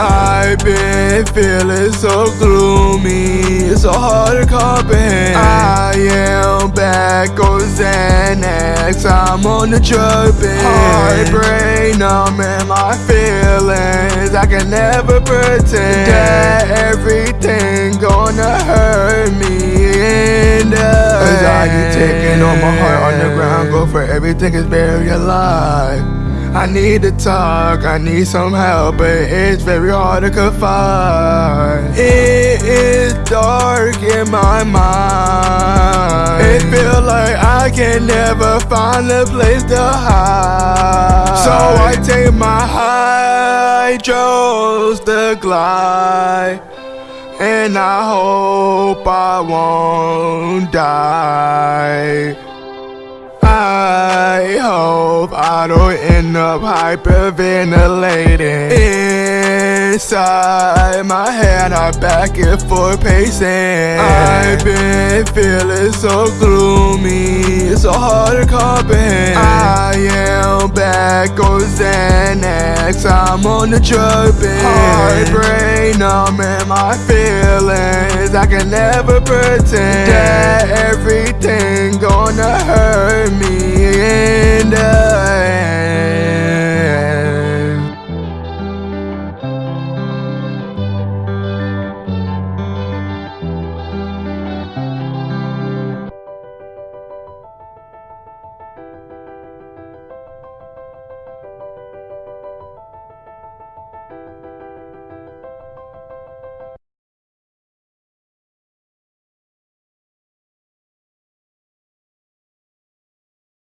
I've been feeling so gloomy, it's so hard to comprehend. I am back on Xanax, I'm on the drug bin. Heartbreak numbing my feelings, I can never pretend that everything gonna hurt me in the Anxiety taking on my heart on the ground, go for everything is very alive. I need to talk, I need some help, but it's very hard to confide. It is dark in my mind. It feels like I can never find a place to hide. So I take my hydros to glide. And I hope I won't die. Don't end up hyperventilating Inside my head I'm back and forth pacing. I've been feeling so gloomy It's so hard to comprehend. I am back on Xanax I'm on the drug bin Heartbreak numbing my feelings I can never pretend